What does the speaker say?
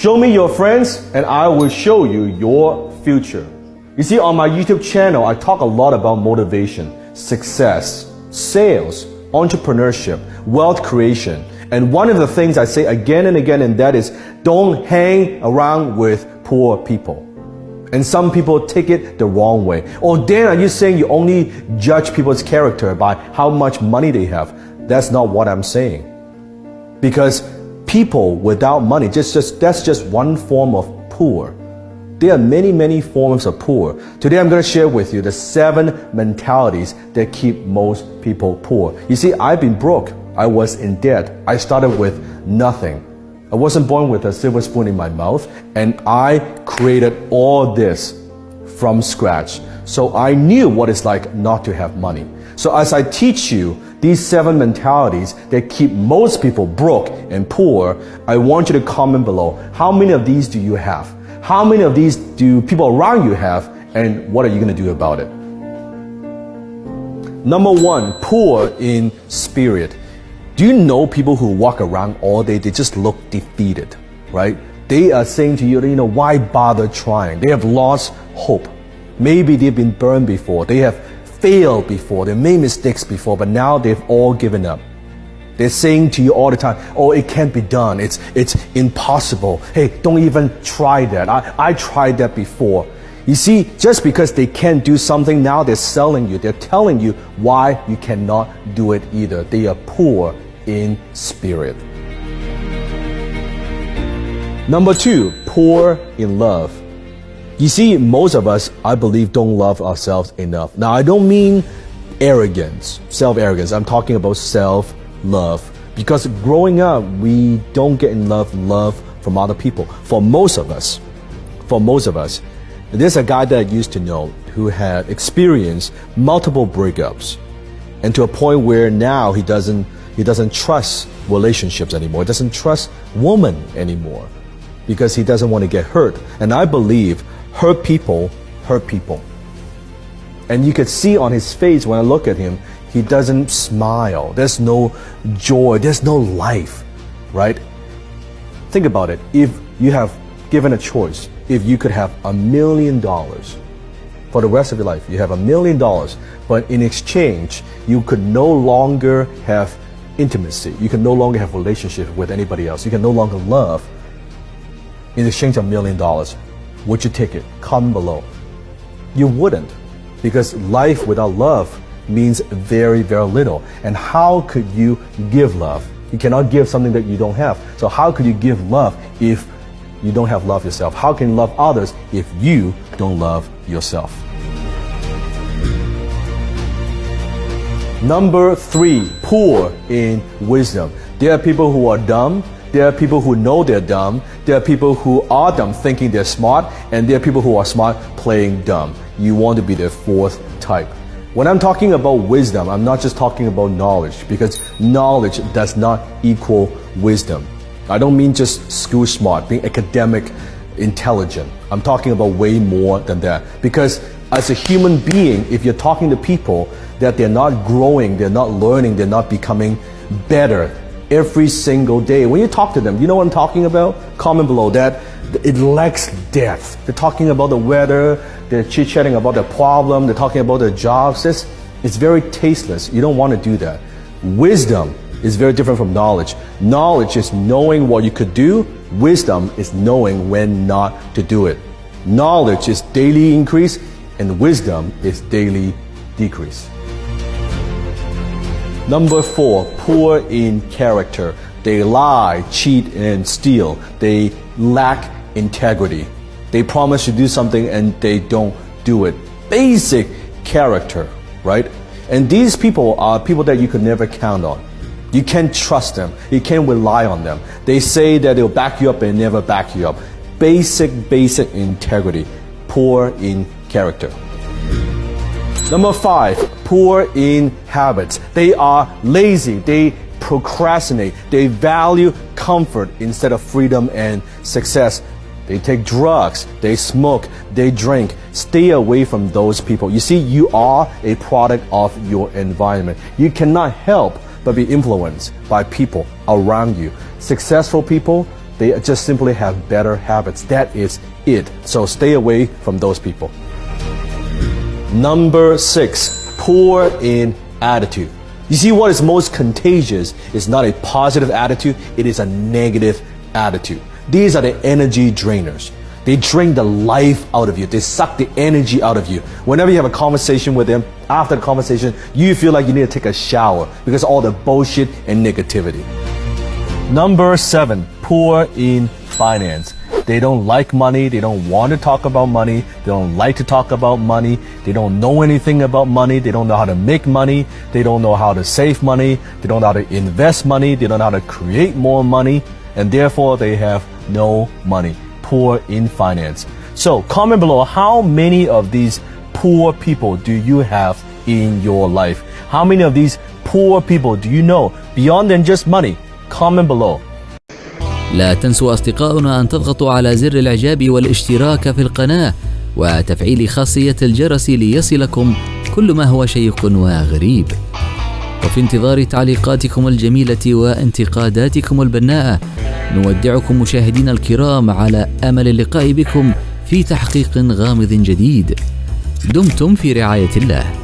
Show me your friends and I will show you your future. You see, on my YouTube channel, I talk a lot about motivation, success, sales, entrepreneurship, wealth creation. And one of the things I say again and again, and that is don't hang around with poor people. And some people take it the wrong way. Or Dan, are you saying you only judge people's character by how much money they have? That's not what I'm saying. Because people without money, just, just, that's just one form of poor. There are many, many forms of poor. Today I'm going to share with you the seven mentalities that keep most people poor. You see, I've been broke. I was in debt. I started with nothing. I wasn't born with a silver spoon in my mouth, and I created all this from scratch. So I knew what it's like not to have money. So as I teach you these seven mentalities that keep most people broke and poor, I want you to comment below. How many of these do you have? How many of these do people around you have? And what are you going to do about it? Number one, poor in spirit. Do you know people who walk around all day, they just look defeated, right? They are saying to you, you know, why bother trying? They have lost hope. Maybe they've been burned before. They have failed before. They made mistakes before, but now they've all given up. They're saying to you all the time, oh, it can't be done. It's, it's impossible. Hey, don't even try that. I, I tried that before. You see, just because they can't do something now, they're selling you. They're telling you why you cannot do it either. They are poor in spirit. Number two, poor in love. You see, most of us, I believe, don't love ourselves enough. Now, I don't mean arrogance, self arrogance. I'm talking about self love. Because growing up, we don't get in love, love from other people. For most of us, for most of us, there's a guy that I used to know who had experienced multiple breakups and to a point where now he doesn't he doesn't trust relationships anymore. He doesn't trust women anymore because he doesn't want to get hurt. And I believe hurt people hurt people. And you could see on his face when I look at him, he doesn't smile. There's no joy. There's no life, right? Think about it. If you have given a choice, if you could have a million dollars for the rest of your life, you have a million dollars, but in exchange, you could no longer have intimacy. You can no longer have relationship with anybody else. You can no longer love in exchange a million dollars. Would you take it? Comment below. You wouldn't because life without love means very, very little. And how could you give love? You cannot give something that you don't have. So how could you give love if you don't have love yourself? How can you love others if you don't love yourself? Number three, poor in wisdom. There are people who are dumb. There are people who know they're dumb. There are people who are dumb thinking they're smart. And there are people who are smart playing dumb. You want to be the fourth type. When I'm talking about wisdom, I'm not just talking about knowledge because knowledge does not equal wisdom. I don't mean just school smart, being academic intelligent. I'm talking about way more than that. Because as a human being, if you're talking to people that they're not growing, they're not learning, they're not becoming better every single day. When you talk to them, you know what I'm talking about? Comment below that. It lacks depth. They're talking about the weather, they're chit chatting about the problem, they're talking about their jobs. It's, it's very tasteless. You don't want to do that. Wisdom is very different from knowledge. Knowledge is knowing what you could do, wisdom is knowing when not to do it. Knowledge is daily increase, and wisdom is daily decrease. Number four, poor in character. They lie, cheat, and steal. They lack integrity. They promise to do something and they don't do it. Basic character, right? And these people are people that you could never count on. You can't trust them. You can't rely on them. They say that they'll back you up and never back you up. Basic, basic integrity. Poor in character. Number five, poor in habits. They are lazy. They procrastinate. They value comfort instead of freedom and success. They take drugs. They smoke. They drink. Stay away from those people. You see, you are a product of your environment. You cannot help but be influenced by people around you. Successful people, They just simply have better habits. That is it. So stay away from those people. Number six, poor in attitude. You see, what is most contagious is not a positive attitude, it is a negative attitude. These are the energy drainers. They drain the life out of you. They suck the energy out of you. Whenever you have a conversation with them, after the conversation, you feel like you need to take a shower because all the bullshit and negativity. Number seven, poor in finance. They don't like money. They don't want to talk about money. They don't like to talk about money. They don't know anything about money. They don't know how to make money. They don't know how to save money. They don't know how to invest money. They don't know how to create more money. And therefore, they have no money. Poor in finance. So comment below how many of these poor people do you have in your life? How many of these poor people do you know beyond than just money? Comment below. لا تنسوا أصدقاؤنا أن تضغطوا على زر الإعجاب والاشتراك في القناة وتفعيل خاصية الجرس ليصلكم كل ما هو شيق وغريب. وفي انتظار تعليقاتكم الجميلة وانتقاداتكم البناءة نودعكم مشاهدينا الكرام على أمل اللقاء بكم في تحقيق غامض جديد. دمتم في رعاية الله.